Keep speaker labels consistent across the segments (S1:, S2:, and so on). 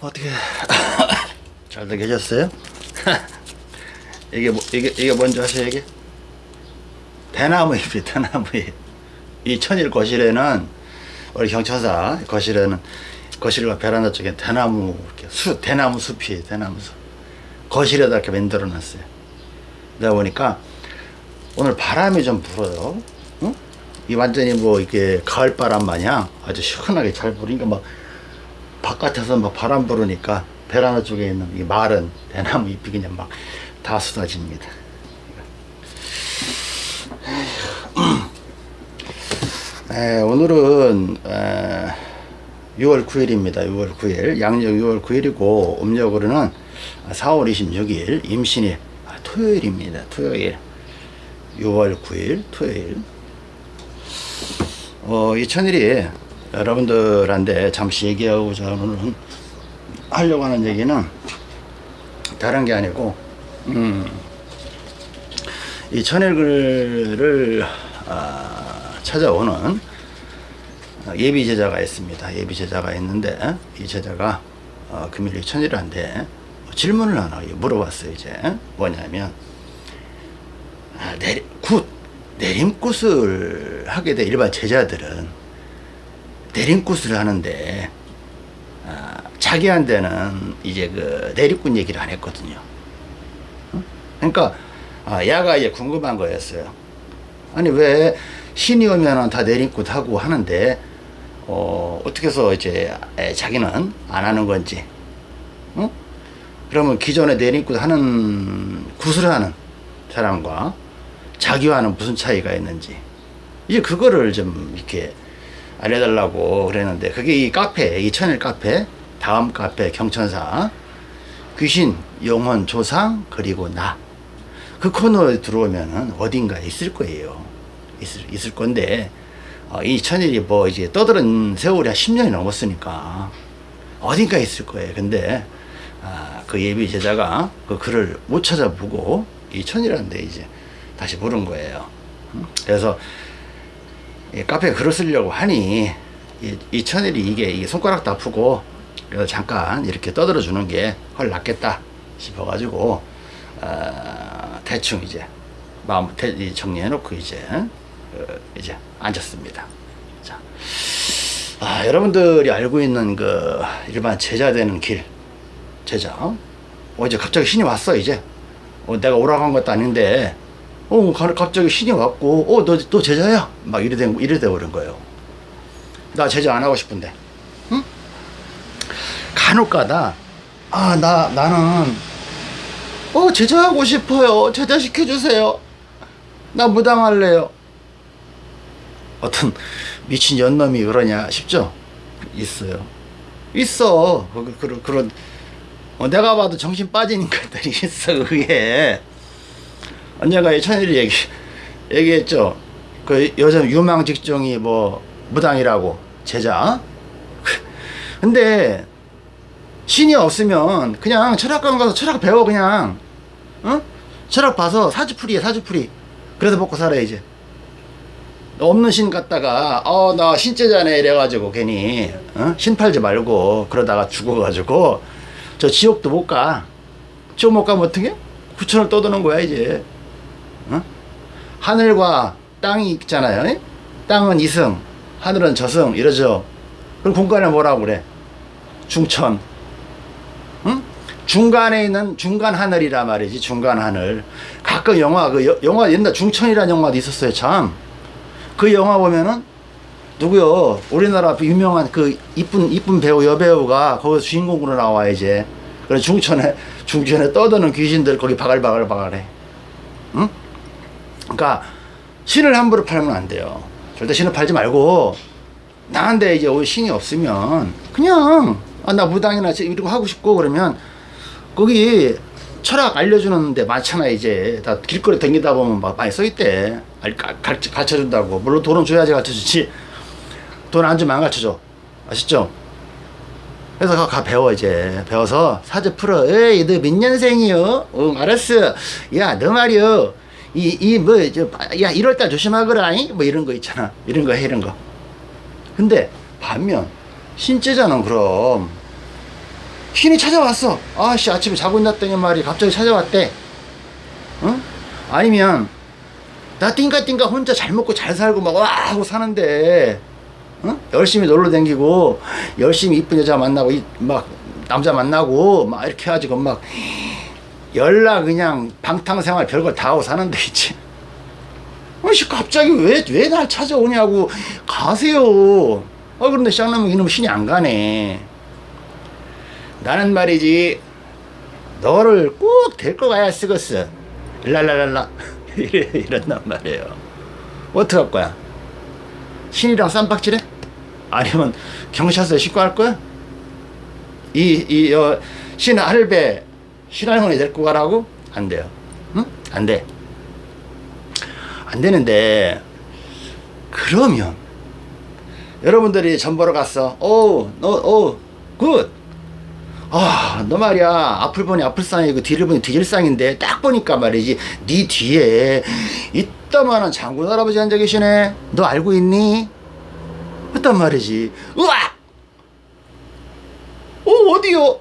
S1: 어떻게 잘들 계셨어요? 이게 뭐 이게 이게 뭔지 아세요 이게? 대나무 잎이 대나무 잎. 이 천일 거실에는 우리 경천사 거실에는 거실과 베란다 쪽에 대나무 이렇게 수 대나무 숲이 대나무 숲. 거실에다 이렇게 만들어 놨어요. 내가 보니까 오늘 바람이 좀 불어요. 응? 이 완전히 뭐 이게 가을 바람 마냥 아주 시원하게 잘 부니까 막 바깥에서 막 바람 부르니까 베란다 쪽에 있는 이 마른 대나무 잎이 그냥 막 다 쏟아집니다. 에, 오늘은 에, 6월 9일입니다. 6월 9일 양력 6월 9일이고 음력으로는 4월 26일 임신일 아, 토요일입니다. 토요일 6월 9일 토요일 어, 이 천일이 여러분들한테 잠시 얘기하고자 오늘은 하려고 하는 얘기는 다른 게 아니고 음, 이 천일글을 아, 찾아오는 예비 제자가 있습니다. 예비 제자가 있는데 이 제자가 어, 금일이 천일한테 질문을 하나 물어봤어요. 이제 뭐냐면 아, 내리, 굿 내림굿을 하게 돼 일반 제자들은 내림굿을 하는데 아, 자기한테는 이제 그 내림굿 얘기를 안 했거든요. 어? 그러니까 아, 야가 이제 궁금한 거였어요. 아니 왜 신이 오면은 다 내림굿 하고 하는데 어, 어떻게 해서 이제 에, 자기는 안 하는 건지. 어? 그러면 기존에 내림굿 하는 굿을 하는 사람과 자기와는 무슨 차이가 있는지 이제 그거를 좀 이렇게 알려달라고 그랬는데 그게 이 카페 이 천일 카페 다음 카페 경천사 귀신 영혼 조상 그리고 나. 그 코너에 들어오면은 어딘가에 있을 거예요. 있을, 있을 건데 어, 이 천일이 뭐 이제 떠드는 세월이 한 10년이 넘었으니까 어딘가에 있을 거예요. 근데 아, 그 예비 제자가 그 글을 못 찾아보고 이 천일한테 이제 다시 물은 거예요. 그래서 카페에 글을 쓰려고 하니 이, 이 천일이 이게, 이게 손가락도 아프고 그래서 잠깐 이렇게 떠들어 주는 게 훨 낫겠다 싶어 가지고 어, 대충 이제 마음 정리해 놓고 이제 어, 이제 앉았습니다. 자, 아, 여러분들이 알고 있는 그 일반 제자 되는 길 제자 어 이제 갑자기 신이 왔어 이제 어, 내가 오라고 한 것도 아닌데 어, 갑자기 신이 왔고, 어, 너, 너 제자야? 막 이래 된, 이래 돼버린 거예요. 나 제자 안 하고 싶은데. 응? 간혹 가다, 아, 나, 나는, 어, 제자하고 싶어요. 제자 시켜주세요. 나 무당할래요. 어떤 미친 연놈이 그러냐 싶죠? 있어요. 있어. 그런, 그런, 어, 내가 봐도 정신 빠지는 것들이 있어, 그게. 언젠가 이 천일이 얘기, 얘기했죠. 그 요즘 유망 직종이 뭐 무당이라고 제자. 근데 신이 없으면 그냥 철학관 가서 철학 배워 그냥. 어? 철학 봐서 사주풀이야 사주풀이. 그래서 먹고 살아 이제. 없는 신 갖다가 어 나 신제자네 이래가지고 괜히 어? 신 팔지 말고 그러다가 죽어가지고 저 지옥도 못 가. 지옥 못 가면 어떻게? 구천을 떠드는 거야 이제. 어? 하늘과 땅이 있잖아요. 에? 땅은 이승, 하늘은 저승 이러죠. 그럼 공간에 뭐라고 그래? 중천. 응? 중간에 있는 중간 하늘이라 말이지. 중간 하늘. 가끔 영화 그 여, 영화 옛날 중천이라는 영화도 있었어요. 참. 그 영화 보면은 누구요? 우리나라 유명한 그 이쁜 이쁜 배우 여배우가 거기서 주인공으로 나와 이제. 그래 중천에 중천에 떠드는 귀신들 거기 바글바글 바글해. 응? 그러니까 신을 함부로 팔면 안 돼요. 절대 신을 팔지 말고 나한테 이제 신이 없으면 그냥 아, 나 무당이나 이러고 하고 싶고 그러면 거기 철학 알려주는 데 많잖아 이제. 다 길거리 댕기다 보면 막 많이 써있대. 가르쳐준다고. 물론 돈은 줘야지 가르쳐주지. 돈 안 주면 안 가르쳐줘. 아시죠? 그래서 가 배워 이제. 배워서 사주 풀어. 에이 너 몇 년생이요? 응 알았어. 야너 말이요 이, 이, 뭐, 저, 야, 1월달 조심하거라, 이? 뭐 이런 거 있잖아. 이런 거 해, 이런 거. 근데, 반면, 신제자는 그럼, 신이 찾아왔어. 아씨 아침에 자고 있었더니 말이 갑자기 찾아왔대. 어? 아니면 나 띵가띵가 혼자 잘 먹고 잘 살고 막 와 하고 사는데 어? 열심히 놀러 다니고 열심히 이쁜 여자 만나고 이- 막 남자 만나고 막 이렇게 해가지고 막 연락 그냥 방탕생활 별걸 다 하고 사는데 있지. 아씨 갑자기 왜 왜 날 찾아오냐고 가세요. 아 그런데 쌍놈은 이놈 신이 안 가네. 나는 말이지 너를 꼭 데리고 가야 쓰겠어. 랄랄랄라 이래 이런단 말이에요. 어떻게 할 거야? 신이랑 쌈박질해? 아니면 경찰서에 신고할 거야? 이, 이, 어, 신 할배, 신할머니 데리고 가라고? 안 돼요. 응? 안 돼. 안 되는데, 그러면, 여러분들이 전 보러 갔어. 오, 너, 오, 굿. 아, 너 말이야. 앞을 보니 앞을상이고 뒤를 보니 뒤질상인데 딱 보니까 말이지. 네 뒤에 이따만한 장군 할아버지 앉아 계시네. 너 알고 있니? 했단 말이지. 으악! 어, 어디요?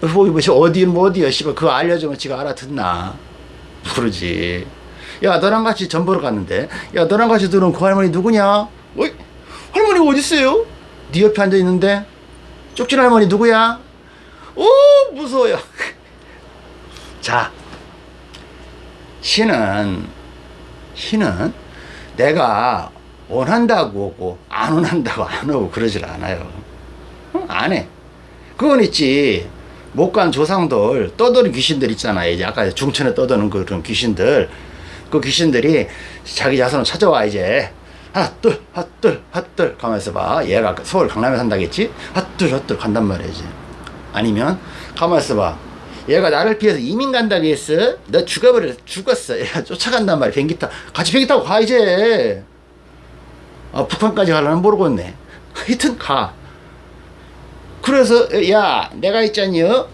S1: 뭐, 뭐, 저 어디, 뭐, 어디요? 씨발, 그거 알려주면 지가 알아듣나? 모르지. 야, 너랑 같이 전 보러 갔는데. 야, 너랑 같이 들어온 그 할머니 누구냐? 어이? 할머니가 어딨어요? 네 옆에 앉아 있는데? 쪽진 할머니 누구야? 오, 무서워요. 자, 신은, 신은 내가 원한다고 오고, 안 원한다고 안 오고 그러질 않아요. 어? 안 해. 그건 있지. 못간 조상들, 떠도는 귀신들 있잖아요. 이제 아까 중천에 떠도는 그런 귀신들. 그 귀신들이 자기 자손을 찾아와, 이제. 하나, 둘, 하나, 둘, 하나, 둘. 가만있어 봐. 얘가 서울 강남에 산다겠지? 하나, 둘, 하나, 둘 간단 말이지. 아니면, 가만있어 봐. 얘가 나를 피해서 이민 간다고 했어? 너 죽어버려, 죽었어. 얘가 쫓아간단 말이야. 비행기 타. 같이 비행기 타고 가, 이제. 아, 북한까지 가려면 모르겠네. 하여튼 가. 그래서 야 내가 있잖여.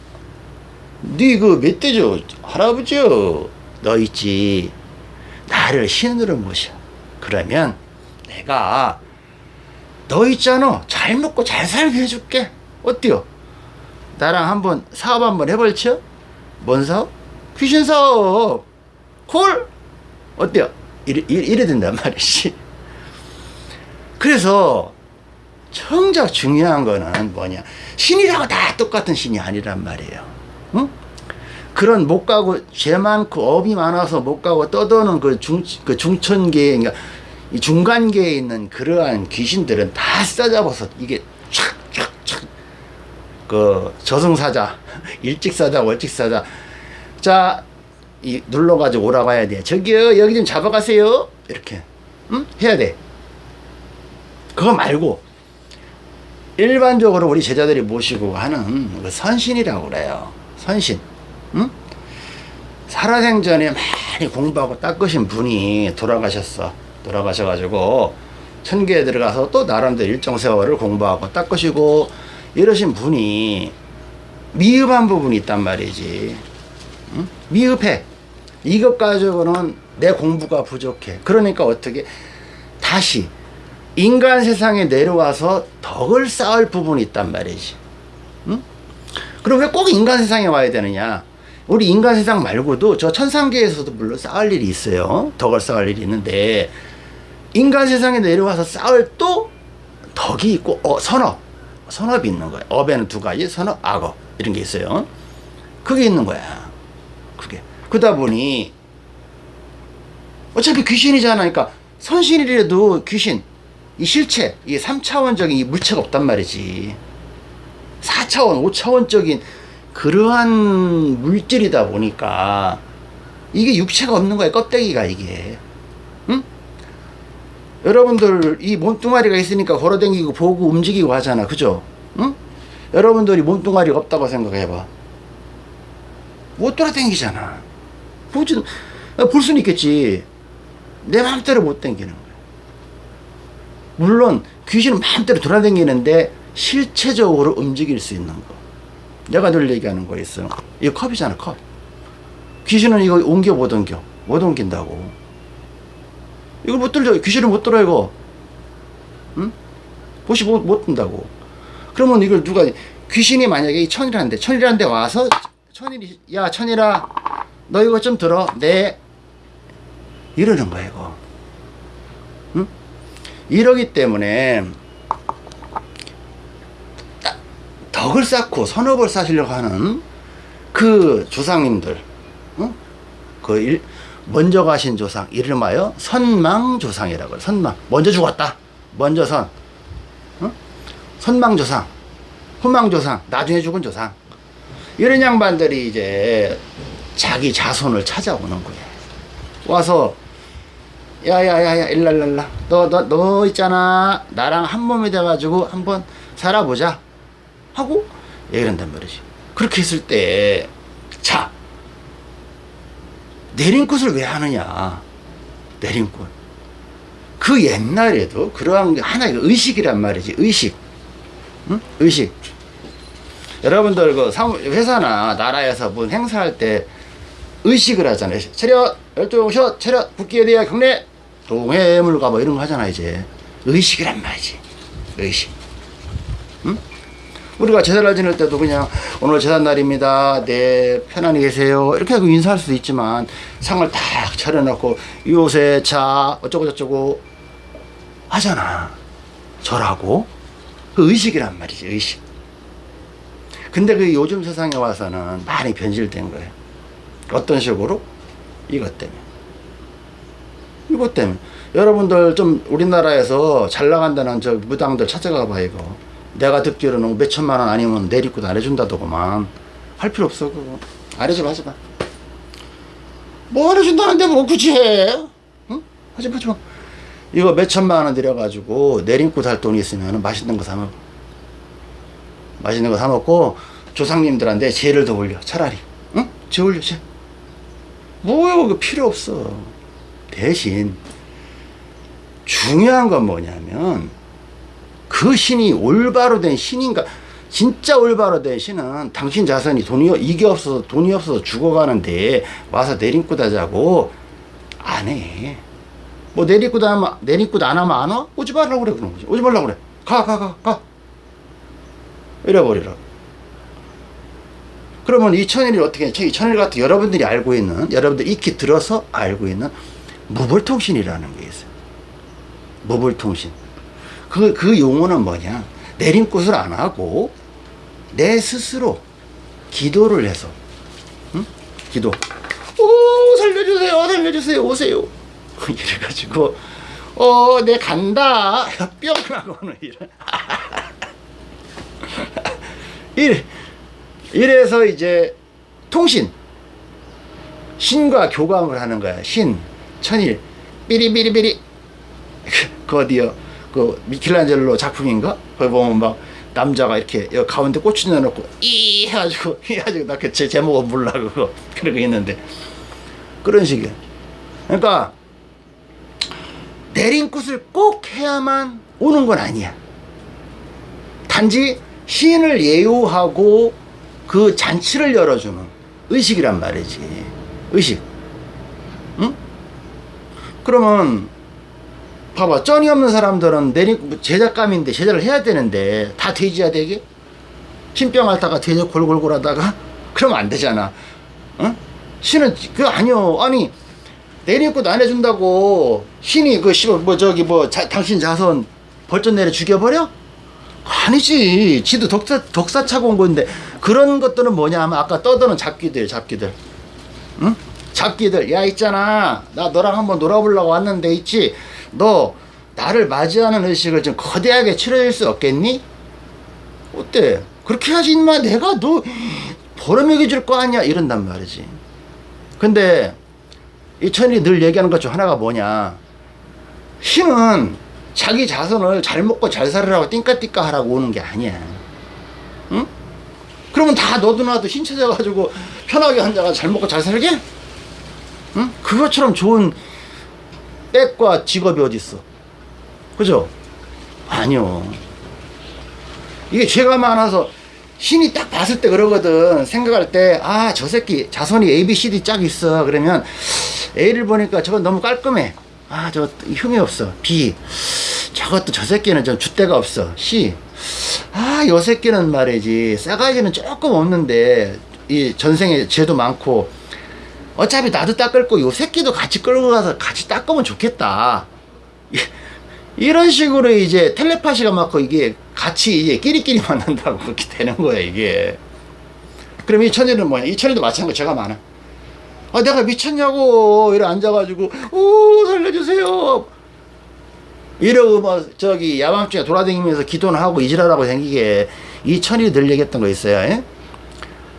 S1: 네그 멧돼죠? 할아버지요. 너 있지? 나를 신으로 모셔. 그러면 내가 너 있잖아. 잘 먹고 잘 살게 해줄게. 어때요? 나랑 한번 사업 한번 해볼죠 뭔 사업? 귀신 사업. 콜! 어때요? 이래, 이래 된단 말이지. 그래서 정작 중요한 거는 뭐냐. 신이라고 다 똑같은 신이 아니란 말이에요. 응? 그런 못 가고 죄 많고 업이 많아서 못 가고 떠도는 그, 중, 그 중천계에 그러니까 이 중간계에 있는 그러한 귀신들은 다 싸잡아서 이게 촥촥촥. 그 저승사자 일찍사자 월찍사자. 자 이 눌러가지고 오라고 해야 돼. 저기요 여기 좀 잡아가세요. 이렇게 응? 해야 돼. 그거 말고 일반적으로 우리 제자들이 모시고 하는 그 선신이라고 그래요. 선신. 응? 살아생전에 많이 공부하고 닦으신 분이 돌아가셨어. 돌아가셔가지고 천계에 들어가서 또 나름대로 일정 세월을 공부하고 닦으시고 이러신 분이 미흡한 부분이 있단 말이지. 응? 미흡해. 이것 가지고는 내 공부가 부족해. 그러니까 어떻게 다시 인간 세상에 내려와서 덕을 쌓을 부분이 있단 말이지. 응? 그럼 왜 꼭 인간 세상에 와야 되느냐? 우리 인간 세상 말고도 저 천상계에서도 물론 쌓을 일이 있어요. 덕을 쌓을 일이 있는데 인간 세상에 내려와서 쌓을 또 덕이 있고 어, 선업. 선업이 있는 거야. 업에는 두 가지, 선업, 악업 이런 게 있어요. 그게 있는 거야. 그게. 그러다 보니 어차피 귀신이잖아. 그러니까 선신이라도 귀신 이 실체, 이 3차원적인 이 물체가 없단 말이지. 4차원, 5차원적인 그러한 물질이다 보니까 이게 육체가 없는 거야, 껍데기가 이게. 응? 여러분들 이 몸뚱아리가 있으니까 걸어다니고 보고 움직이고 하잖아. 그죠? 응? 여러분들이 몸뚱아리가 없다고 생각해봐. 못 돌아다니잖아. 보지, 볼 수는 있겠지. 내 마음대로 못 거야. 물론 귀신은 마음대로 돌아다니는데 실체적으로 움직일 수 있는 거. 내가 늘 얘기하는 거 있어. 이거 컵이잖아, 컵. 귀신은 이거 옮겨 못 옮겨. 못 옮긴다고. 이걸 못 들려. 귀신을 못 들어, 이거. 응? 보시 못, 못 든다고. 그러면 이걸 누가 귀신이 만약에 이 천이라는데 천이라는데 와서 천일이 야 천이라 너 이거 좀 들어 네 이러는 거야 이거 응? 이러기 때문에 따- 덕을 쌓고 선업을 쌓으려고 하는 그 조상님들 응? 그 일, 먼저 가신 조상 이름하여 선망조상이라고 해요. 선망. 먼저 죽었다. 먼저 선. 응? 선망조상. 후망조상. 나중에 죽은 조상. 이런 양반들이 이제 자기 자손을 찾아오는 거예요. 와서 야야야야 일랄랄라. 너너 너 있잖아. 나랑 한 몸이 돼가지고 한번 살아보자. 하고 얘기를 한단 말이지. 그렇게 했을 때 자 내림굿을 왜 하느냐? 내림굿 그 옛날에도 그러한 게 하나의 의식이란 말이지. 의식. 응? 의식. 여러분들 그 회사나 나라에서 무슨 행사할 때 의식을 하잖아요. 차렷 열두 셔 차렷 국기에 대해 경례 동해물 가 뭐 이런 거 하잖아 이제 의식이란 말이지 의식 응? 우리가 제사를 지낼 때도 그냥 오늘 제삿날입니다. 네, 편안히 계세요. 이렇게 하고 인사할 수도 있지만 상을 딱 차려놓고 요새 차 어쩌고 저쩌고 하잖아. 절하고 그 의식이란 말이지 의식. 근데 그 요즘 세상에 와서는 많이 변질된 거예요. 어떤 식으로? 이것 때문에. 이것 때문에. 여러분들 좀 우리나라에서 잘 나간다는 저 무당들 찾아가 봐 이거. 내가 듣기로는 몇 천만 원 아니면 내리고 안 해준다더구만. 할 필요 없어 그거. 안 해주면 하지 마. 뭐안 해준다는데 뭐 굳이 해? 응? 하지 마, 하지 마. 이거 몇 천만 원 들여가지고 내림고 살 돈이 있으면 맛있는 거 사 먹어. 맛있는 거 사 먹고 조상님들한테 죄를 더 올려 차라리. 응? 죄 올려 죄. 뭐야 그거 필요 없어. 대신 중요한 건 뭐냐면 그 신이 올바로 된 신인가 진짜 올바로 된 신은 당신 자손이 돈이 이게 없어서 돈이 없어서 죽어가는데 와서 내림굿 하자고 안해 뭐 내림굿 하면 내림굿 안 하면 안 와? 오지 말라고 그래 그런 거지 오지 말라고 그래 가가 가 가 이래버리라 그러면 이 천일이 어떻게 해? 이 천일 같은 여러분들이 알고 있는 여러분들 익히 들어서 알고 있는 무불통신이라는 게 있어요 무불통신 그, 그 용어는 뭐냐? 내림굿을 안 하고 내 스스로 기도를 해서, 응? 기도. 오, 살려주세요, 살려주세요, 오세요. 이래가지고, 어, 내 간다. 뿅! 하고는 이래. 이래. 이래서 이제 통신. 신과 교감을 하는 거야. 신, 천일, 삐리삐리삐리. 그 어디요? 그 미켈란젤로 작품인가? 거기 보면 막 남자가 이렇게 가운데 꼬치 넣어놓고 이 해가지고 해가지고 나 그 제 제목은 몰라 그거 그러고 있는데 그런 식이야. 그러니까 내림굿을 꼭 해야만 오는 건 아니야. 단지 시인을 예우하고 그 잔치를 열어주는 의식이란 말이지. 의식. 응? 그러면 봐봐 쩐이 없는 사람들은 내리 제작감인데 제작을 해야 되는데 다 돼지야 되게 신병 앓다가 돼지 골골골 하다가 그러면 안 되잖아 어? 신은 그 아니요 아니 내리꽃 안 해준다고 신이 그 씨발 뭐 저기 뭐 자, 당신 자손 벌전 내려 죽여버려? 아니지 지도 덕사 덕사 차고 온 건데 그런 것들은 뭐냐 하면 아까 떠드는 잡기들 잡기들 응? 잡기들 야 있잖아 나 너랑 한번 놀아보려고 왔는데 있지 너 나를 맞이하는 의식을 좀 거대하게 치러질 수 없겠니? 어때? 그렇게 하지 인마 내가 너 버려먹여 줄거 아니야 이런단 말이지 근데 이 천일이 늘 얘기하는 것 중 하나가 뭐냐 힘은 자기 자손을 잘 먹고 잘 살으라고 띵까띵까 하라고 오는 게 아니야 응? 그러면 다 너도 나도 힘 찾아가지고 편하게 앉아가 잘 먹고 잘 살게? 응? 그것처럼 좋은 백과 직업이 어딨어? 그죠? 아니요. 이게 죄가 많아서 신이 딱 봤을 때 그러거든. 생각할 때 아 저 새끼 자손이 A, B, C, D 짝 있어. 그러면 A를 보니까 저건 너무 깔끔해. 아 저 흉이 없어. B. 저것도 저 새끼는 좀 줏대가 없어. C. 아, 요 새끼는 말이지. 싸가지는 조금 없는데, 이 전생에 죄도 많고, 어차피 나도 닦을 거, 요 새끼도 같이 끌고 가서 같이 닦으면 좋겠다. 이- 이런 식으로 이제 텔레파시가 맞고 이게 같이 이제 끼리끼리 만난다고 그렇게 되는 거야, 이게. 그럼 이 천일은 뭐냐? 이 천일도 마찬가지 제가 많아. 아, 내가 미쳤냐고, 이래 앉아가지고, 오, 살려주세요. 이러고 뭐 저기 야밤중에 돌아다니면서 기도는 하고 이지랄하고 생기게 이 천이 늘 얘기했던 거 있어요. 예?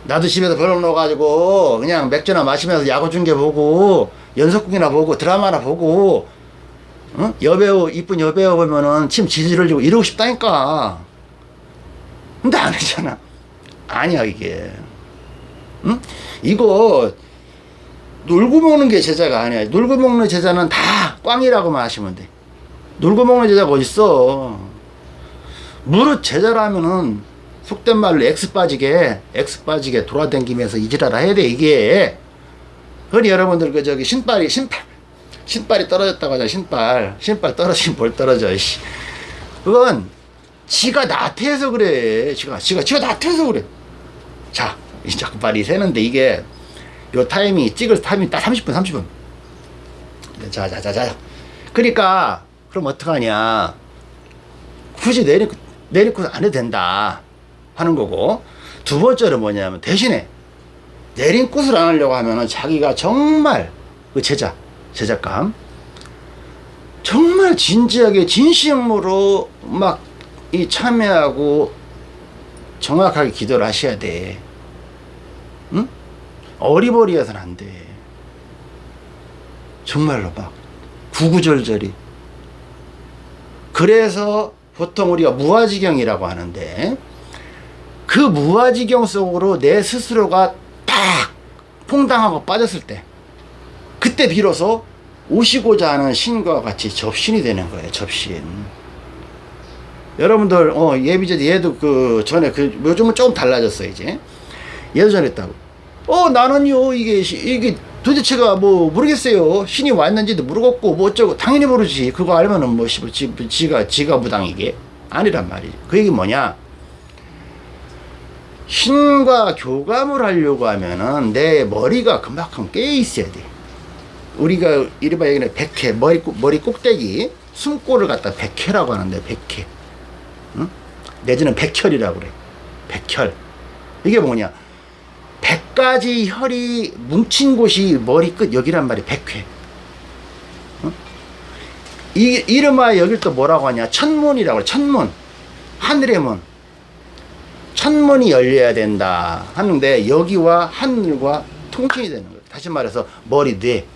S1: 나도 집에서 벌어놓아가지고 그냥 맥주나 마시면서 야구 중계 보고 연속극이나 보고 드라마나 보고 어? 여배우 이쁜 여배우 보면은 침 지지를 지고 이러고 싶다니까. 근데 안 했잖아. 아니야 이게. 응? 이거 놀고 먹는 게 제자가 아니야. 놀고 먹는 제자는 다 꽝이라고만 하시면 돼. 놀고 먹는 제자가 어딨어. 무릇 제자라면은 속된 말로 X 빠지게, X 빠지게 돌아다니면서 이지라라 해야 돼, 이게. 그러니 여러분들 그 저기 신발이, 신발, 신발이 떨어졌다고 하잖아, 신발. 신발 떨어지면 뭘 떨어져, 씨. 그건 지가 나태해서 그래. 지가, 지가, 지가 나태해서 그래. 자, 이 자꾸 말이 새는데 이게 요 타이밍, 찍을 타이밍 딱 30분, 30분. 자, 자, 자, 자. 그러니까 그럼 어떡하냐. 굳이 내리고, 내리고 안 해도 된다. 하는 거고. 두 번째로 뭐냐면 대신에 내린 꽃을 안 하려고 하면은 자기가 정말 그 제자, 제작감. 정말 진지하게 진심으로 막 이 참여하고 정확하게 기도를 하셔야 돼. 응? 어리버리해서는 안 돼. 정말로 막 구구절절히. 그래서 보통 우리가 무아지경이라고 하는데 그 무아지경 속으로 내 스스로가 딱 퐁당하고 빠졌을 때 그때 비로소 오시고자 하는 신과 같이 접신이 되는 거예요. 접신. 여러분들 어 예비제 얘도 그 전에 그 요즘은 조금 달라졌어 이제 얘도 전했다고. 어 나는요 이게 시- 이게 도대체가 뭐 모르겠어요. 신이 왔는지도 모르겠고 뭐 어쩌고 당연히 모르지. 그거 알면은 뭐 씨, 지, 지가 지가 무당이게 아니란 말이지. 그 얘기 뭐냐? 신과 교감을 하려고 하면은 내 머리가 그만큼 깨어 있어야 돼. 우리가 이래봐 얘기는 백회 머리 꼭- 머리 꼭대기 숨골을 갖다 백회라고 하는데 백회. 응? 내지는 백혈이라고 그래. 백혈. 이게 뭐냐? 백 가지 혈이 뭉친 곳이 머리끝 여기란 말이야. 백회. 응? 이 이름하여 여길 또 뭐라고 하냐? 천문이라고 그래. 천문. 하늘의 문. 천문이 열려야 된다 하는데 여기와 하늘과 통칭이 되는 거예요. 다시 말해서 머리 뇌.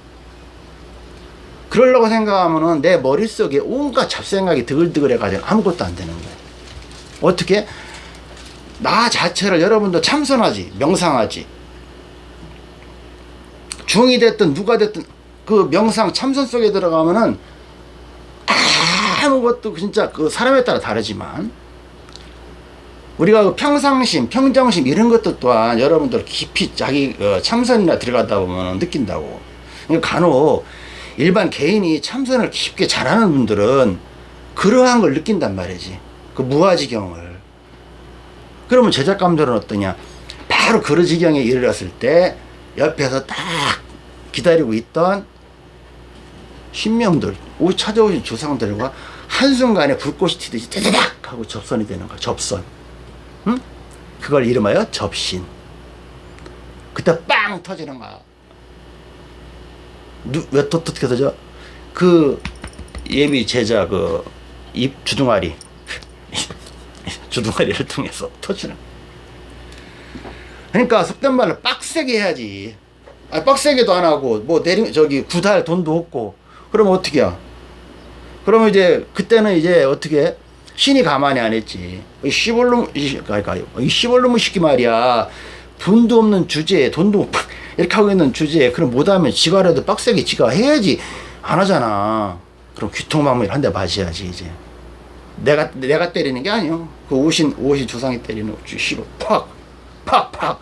S1: 그러려고 생각하면은 내 머릿속에 온갖 잡생각이 드글드글 해가지고 아무것도 안 되는 거예요. 어떻게? 나 자체를 여러분도 참선하지, 명상하지. 중이 됐든 누가 됐든 그 명상 참선 속에 들어가면은 아무것도 진짜 그 사람에 따라 다르지만 우리가 그 평상심, 평정심 이런 것도 또한 여러분들 깊이 자기 어, 참선이나 들어가다 보면 느낀다고. 그러니까 간혹 일반 개인이 참선을 깊게 잘하는 분들은 그러한 걸 느낀단 말이지. 그 무아지경을. 그러면 제작감들은 어떠냐? 바로 그 지경에 이르렀을 때 옆에서 딱 기다리고 있던 신명들, 오 찾아오신 조상들과 한순간에 불꽃이 튀듯이 따다닥 하고 접선이 되는 거야. 접선. 응? 그걸 이름하여 접신. 그때 빵 터지는 거야. 누, 왜또 어떻게 터져? 그 예비 제자 그 입 주둥아리 주둥아리를 통해서 터지는. 그러니까 속된 말로 빡세게 해야지. 아, 빡세게도 안 하고 뭐 내리 저기 구달 돈도 없고 그러면 어떻게 야 그러면 이제 그때는 이제 어떻게 신이 가만히 안 했지. 이 시벌놈 이 그러니까 이 시벌놈의 시기 말이야. 돈도 없는 주제에 돈도 팍 이렇게 하고 있는 주제에 그럼 못하면 지가라도 빡세게 지가 해야지 안 하잖아. 그럼 귀통망물 한대 맞아야지 이제. 내가 내가 때리는 게 아니요. 그 오신 오신 조상이 때리는 주시로 팍 팍 팍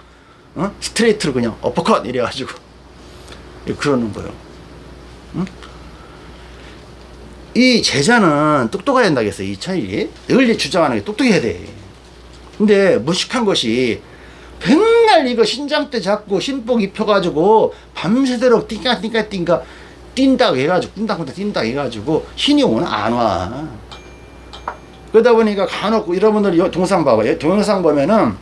S1: 어? 스트레이트로 그냥 어퍼컷 이래가지고 그러는 거예요. 응? 이 제자는 똑똑해야 된다겠어 이 차이. 늘 주장하는 게 똑똑해야 돼. 근데 무식한 것이 맨날 이거 신장 때 잡고 신복 입혀가지고 밤새도록 띵까 띵까 띵까 뛴다고 해가지고 뛴다고 해가지고 신이 오나 안와. 그러다 보니까 간혹 여러분들 이 동상 봐봐요 동영상 보면은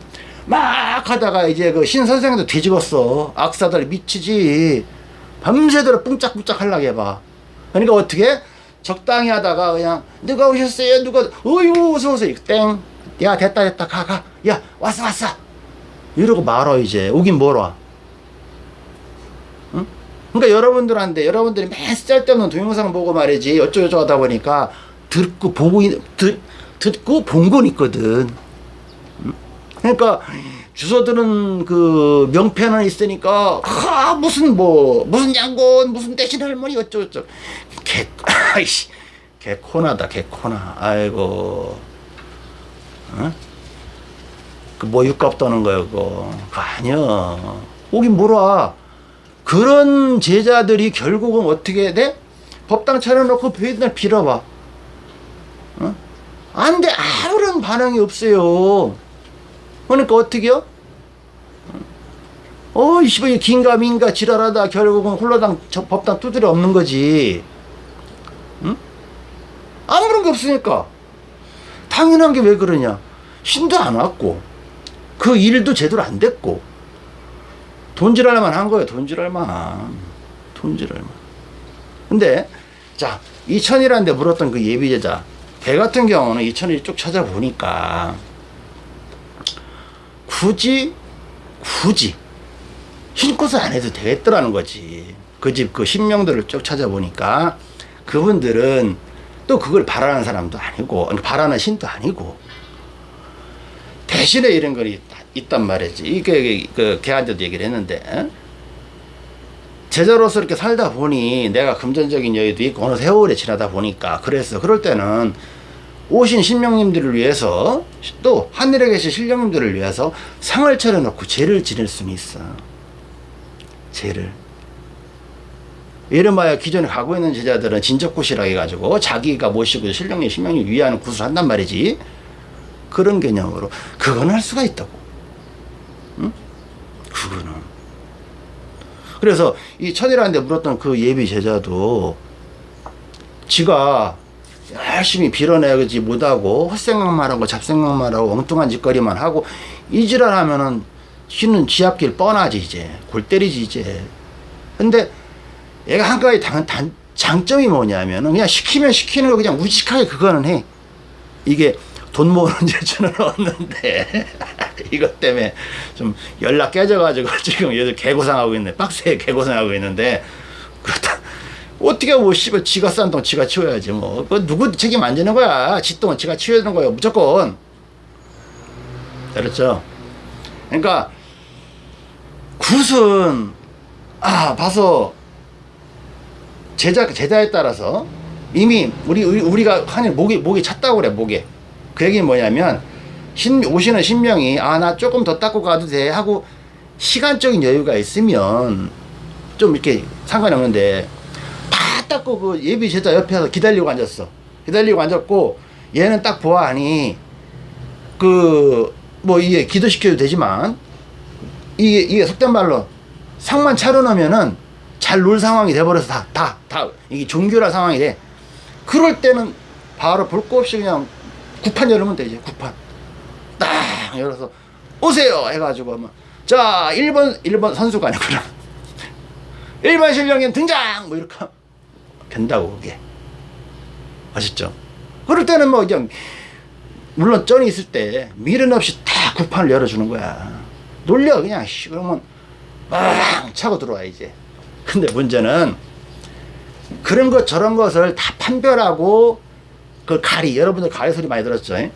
S1: 막 하다가 이제 그 신 선생도 뒤집었어. 악사들 미치지. 밤새도록 뿡짝뿡짝 하려고 해봐. 그러니까 어떻게 적당히 하다가 그냥 누가 오셨어요? 누가? 어유 어서 오세요. 땡 야 됐다 됐다. 가 가. 야 왔어 왔어. 이러고 말어 이제. 오긴 응? 그러니까 여러분들한테 여러분들이 맨 쓸데없는 동영상 보고 말이지. 어쩌고저쩌고 하다 보니까 듣고 보고 있- 듣, 듣고 본 건 있거든. 응? 그러니까 주소들은 그 명패는 있으니까 아 무슨 뭐 무슨 양곤 무슨 대신 할머니 어쩌고저쩌고. 개 아이씨. 개코나다 개코나. 아이고. 어? 그 뭐 육값 떠는 거야 그거. 그거 아니야. 오긴 뭐라 그런 제자들이 결국은 어떻게 돼? 법당 차려놓고 맨날 빌어봐 어? 안돼. 아무런 반응이 없어요. 그러니까 어떻게요? 어, 이 씨발, 긴가 민가 지랄하다 결국은 홀로당 저 법당 두드려 없는 거지. 응? 아무런 게 없으니까. 당연한 게 왜 그러냐. 힘도 안 왔고, 그 일도 제대로 안 됐고, 돈지랄만 한 거예요, 돈지랄만. 돈지랄만. 근데, 자, 이천이라는 데 물었던 그 예비제자, 걔 같은 경우는 이천을 쭉 찾아보니까, 굳이 굳이 흰꽃을 안 해도 되겠더라는 거지. 그 집 그 신명들을 쭉 찾아보니까 그분들은 또 그걸 바라는 사람도 아니고 아니, 바라는 신도 아니고. 대신에 이런 걸 있, 있단 말이지. 이게 그 걔한테도 얘기를 했는데 어? 제자로서 이렇게 살다 보니 내가 금전적인 여유도 있고 어느 세월이 지나다 보니까 그래서 그럴 때는 오신 신령님들을 위해서 또 하늘에 계신 신령님들을 위해서 상을 차려놓고 제를 지낼 수는 있어 제를. 이름하여 기존에 가고 있는 제자들은 진적굿이라 해가지고 자기가 모시고 신령님 신령님 위하는 굿을 한단 말이지. 그런 개념으로 그건 할 수가 있다고. 응? 그거는. 그래서 이 천이라는데 물었던 그 예비 제자도 지가 열심히 빌어내지 못하고 헛생각만 하고 잡생각만 하고 엉뚱한 짓거리만 하고 이지랄 하면은 쉬는 지 앞길 뻔하지 이제 골 때리지 이제 근데 얘가 한 가지 단, 단, 장점이 뭐냐면은 그냥 시키면 시키는 거 그냥 무식하게 그거는 해 이게 돈 모으는 재주는 없는데 이것 때문에 좀 연락 깨져가지고 지금 얘들 개고생하고 있네 빡세게 개고생하고 있는데 그렇다 어떻게 뭐 씨발 지가 싼 돈 지가 치워야지 뭐. 그 누구 책임 안 지는 거야. 지 똥은 지가 치워야 되는 거예요. 무조건. 그렇죠. 그러니까 굿은 아 봐서 제자 제자에 따라서 이미 우리 우리- 우리가 하는 목이 목이 찼다고 그래 목에. 그 얘기는 뭐냐면 신 오시는 신명이 아 나 조금 더 닦고 가도 돼 하고 시간적인 여유가 있으면 좀 이렇게 상관이 없는데 다 닦고 그 예비 제자 옆에서 기다리고 앉았어. 기다리고 앉았고 얘는 딱 보아하니 그 뭐 이게 기도시켜도 되지만 이게 이게 속된 말로 상만 차려놓으면은 잘 놀 상황이 돼버려서 다 다 다 이게 종교라 상황이 돼. 그럴 때는 바로 볼 거 없이 그냥 구판 열으면 되지 구판. 딱 열어서 오세요 해가지고 하면 자 1번 1번 선수가 아니구나. 1번 실력인 등장! 뭐 이렇게 된다고 그게. 아셨죠? 그럴 때는 뭐 그냥 물론 쩐이 있을 때 미련 없이 다 구판을 열어주는 거야 놀려 그냥 씨 그러면 빵 차고 들어와 이제. 근데 문제는 그런 것 저런 것을 다 판별하고 그 가리 여러분들 가리 소리 많이 들었죠? 예?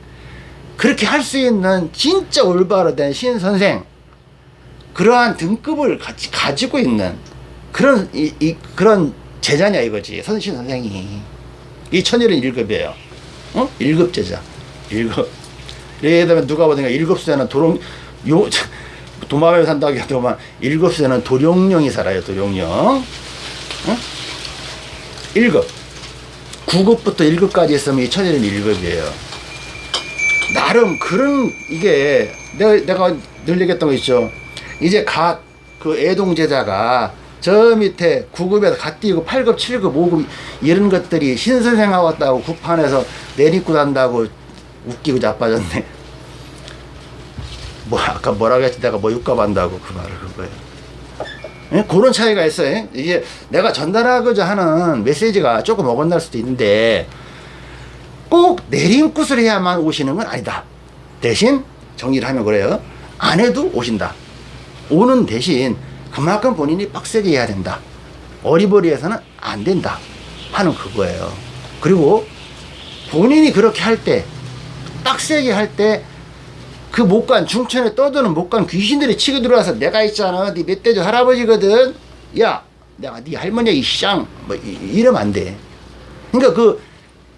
S1: 그렇게 할 수 있는 진짜 올바로 된 신 선생 그러한 등급을 같이 가지고 있는 그런 이, 이 그런 제자냐 이거지. 선신 선생이. 이 천일은 1급이에요. 어? 1급 제자. 1급. 예를 들면 누가 보든가 1급수에는 도롱 요 도마뱀 산다고 해도만 1급수에는 도룡령이 살아요 도룡령 어? 1급 9급부터 1급까지 있으면 이 천일은 1급이에요. 나름 그런 이게 내가, 내가 늘 얘기했던 거 있죠. 이제 갓 그 애동 제자가 저 밑에 9급에서 갓 띄고 8급, 7급, 5급 이런 것들이 신선생 왔다고 구판에서 내리고 단다고 웃기고 자빠졌네. 뭐 아까 뭐라고 했지 내가 뭐 육갑 한다고 그 말을 한 거예요. 예? 그런 차이가 있어요. 이게 내가 전달하고자 하는 메시지가 조금 어긋날 수도 있는데 꼭 내림굿을 해야만 오시는 건 아니다. 대신 정리를 하면 그래요. 안 해도 오신다. 오는 대신 그만큼 본인이 빡세게 해야 된다. 어리버리해서는 안 된다. 하는 그거예요. 그리고 본인이 그렇게 할 때, 빡세게 할 때, 그 못간 중천에 떠드는 못간 귀신들이 치고 들어와서 내가 있잖아. 네 멧돼지 할아버지거든. 야 내가 네 할머니야 이 시장 뭐 이- 이러면 안돼. 그러니까 그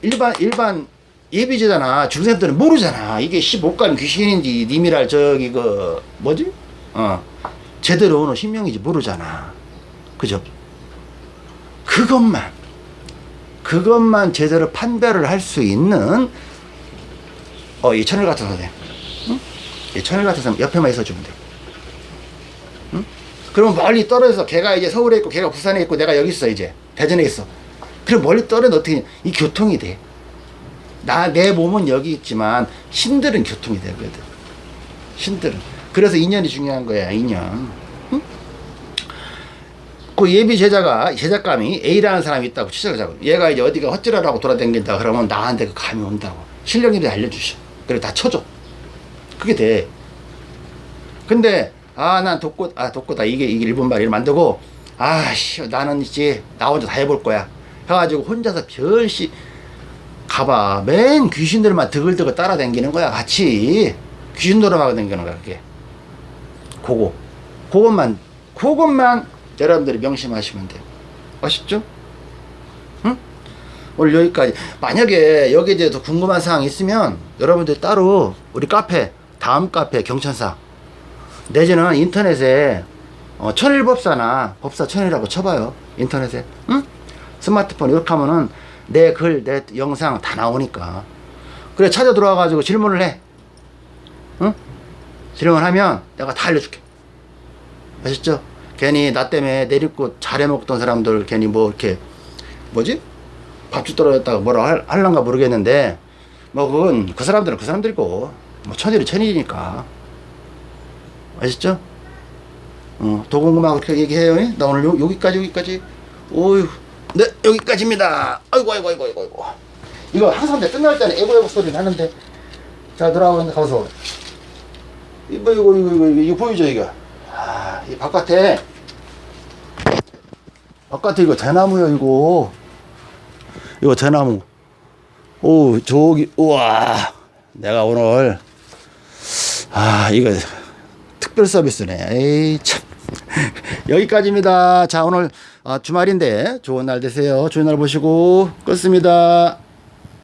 S1: 일반 일반 예비제잖아. 중생들은 모르잖아. 이게 씨 못간 귀신인지 님이랄 저기 그 뭐지? 어. 제대로 오는 신명인지 모르잖아. 그죠? 그것만 그것만 제대로 판별을 할 수 있는 어이 천일 같은 선생 이 천일 같은 사람 옆에만 있어주면 돼. 응? 그러면 멀리 떨어져서 걔가 이제 서울에 있고 걔가 부산에 있고 내가 여기 있어 이제 대전에 있어. 그럼 멀리 떨어져 어떻게 이 교통이 돼. 나 내 몸은 여기 있지만 신들은 교통이 되거든. 신들은. 그래서 인연이 중요한 거야 인연. 응? 그 예비 제자가 제작감이 A라는 사람이 있다고 잡고 얘가 이제 어디가 헛질하라고 돌아다닌다 그러면 나한테 그 감이 온다고 실력님이 알려주셔. 그래 다 쳐줘. 그게 돼. 근데 아 난 독고 아 독고다. 이게 이게 일본 말을 만들고 아씨 나는 이제 나 혼자 다 해볼 거야. 해가지고 혼자서 별시 가봐. 맨 귀신들만 드글드글 따라다니는 거야 같이. 귀신 노름하고 다니는 거야 그게. 그거. 그것만 그것만 여러분들이 명심하시면 돼요. 아쉽죠? 응? 오늘 여기까지. 만약에 여기에 대해서 궁금한 사항이 있으면 여러분들 따로 우리 카페 다음 카페 경천사 내지는 인터넷에 어, 천일법사나 법사 천일이라고 쳐봐요 인터넷에 응? 스마트폰 이렇게 하면은 내 글 내 영상 다 나오니까 그래 찾아 들어와 가지고 질문을 해 응? 질문하면 내가 다 알려줄게 아셨죠? 괜히 나 때문에 내리고 잘해 먹던 사람들 괜히 뭐 이렇게 뭐지? 밥주 떨어졌다가 뭐라 할, 할란가 모르겠는데 뭐 그건 그 사람들은 그 사람들이고 뭐 천일은 천일이니까. 아셨죠? 어, 도공금하고 그렇게 얘기해요. 예? 나 오늘 요, 여기까지 여기까지. 오유 네 여기까지입니다. 아이고 아이고 아이고 아이고 아이고. 이거 항상 내 끝날 때는 에고 에고 소리 나는데. 자 돌아오는데 가서. 이거 이거 이거 이거 이거 보이죠 이거? 아이 바깥에. 바깥에 이거 대나무요 이거. 이거 대나무. 오 저기 우와. 내가 오늘 아 이거 특별 서비스네. 에이 참. 여기까지입니다. 자 오늘 아, 주말인데 좋은 날 되세요. 좋은 날 보시고. 끝습니다